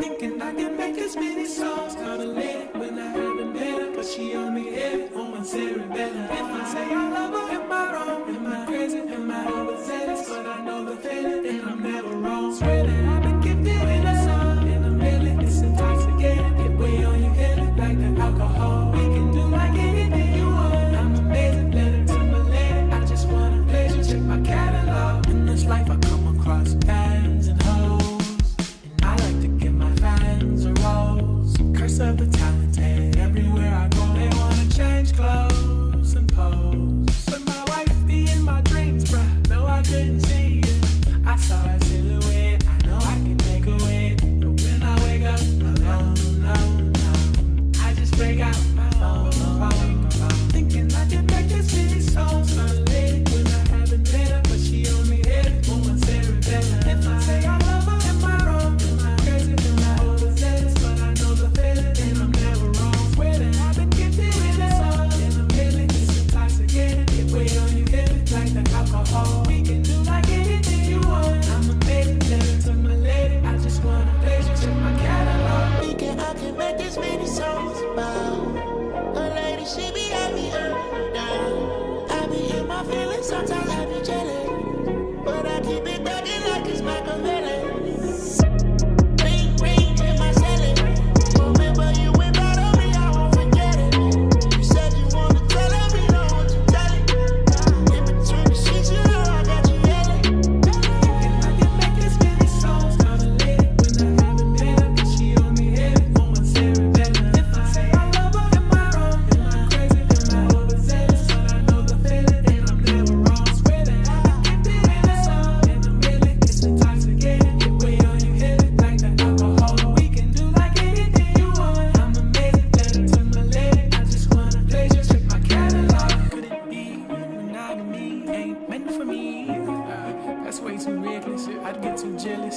Thinking I can make as many songs. Sometimes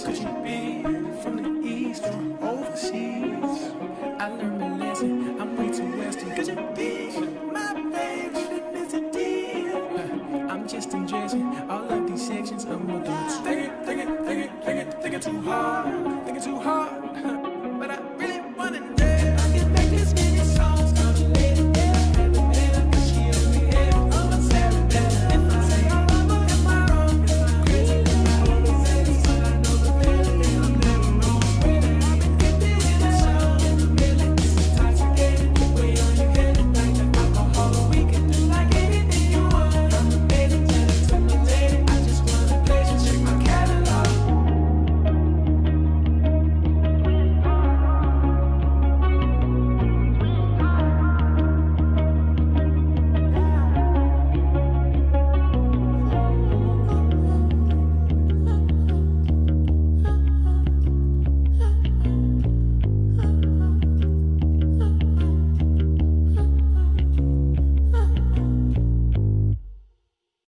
too